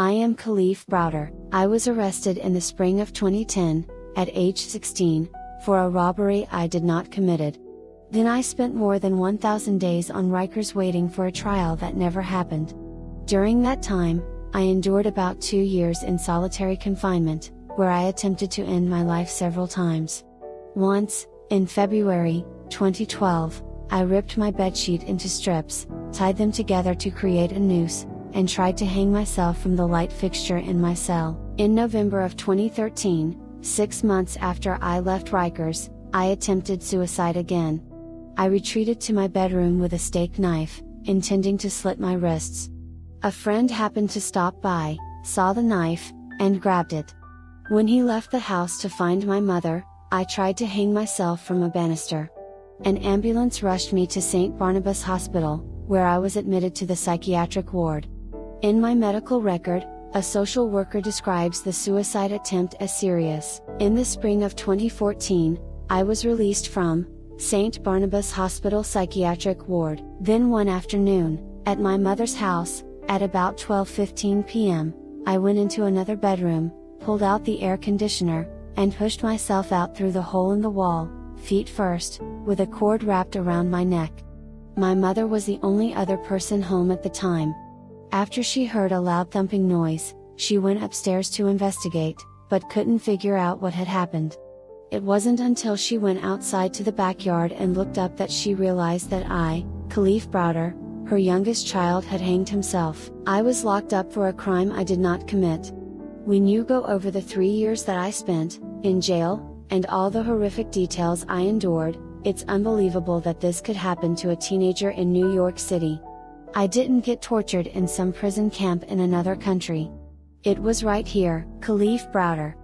I am Kalief Browder. I was arrested in the spring of 2010, at age 16, for a robbery I did not committed. Then I spent more than 1000 days on Rikers waiting for a trial that never happened. During that time, I endured about two years in solitary confinement, where I attempted to end my life several times. Once, in February 2012, I ripped my bedsheet into strips, tied them together to create a noose, and tried to hang myself from the light fixture in my cell. In November of 2013, six months after I left Rikers, I attempted suicide again. I retreated to my bedroom with a steak knife, intending to slit my wrists. A friend happened to stop by, saw the knife, and grabbed it. When he left the house to find my mother, I tried to hang myself from a banister. An ambulance rushed me to St. Barnabas Hospital, where I was admitted to the psychiatric ward. In my medical record, a social worker describes the suicide attempt as serious. In the spring of 2014, I was released from St. Barnabas Hospital Psychiatric Ward. Then one afternoon, at my mother's house, at about 12:15 p.m., I went into another bedroom, pulled out the air conditioner, and pushed myself out through the hole in the wall, feet first, with a cord wrapped around my neck. My mother was the only other person home at the time. After she heard a loud thumping noise, she went upstairs to investigate, but couldn't figure out what had happened. It wasn't until she went outside to the backyard and looked up that she realized that I, Kalief Browder, her youngest child had hanged himself. I was locked up for a crime I did not commit. When you go over the three years that I spent, in jail, and all the horrific details I endured, it's unbelievable that this could happen to a teenager in New York City. I didn't get tortured in some prison camp in another country. It was right here, Kalief Browder.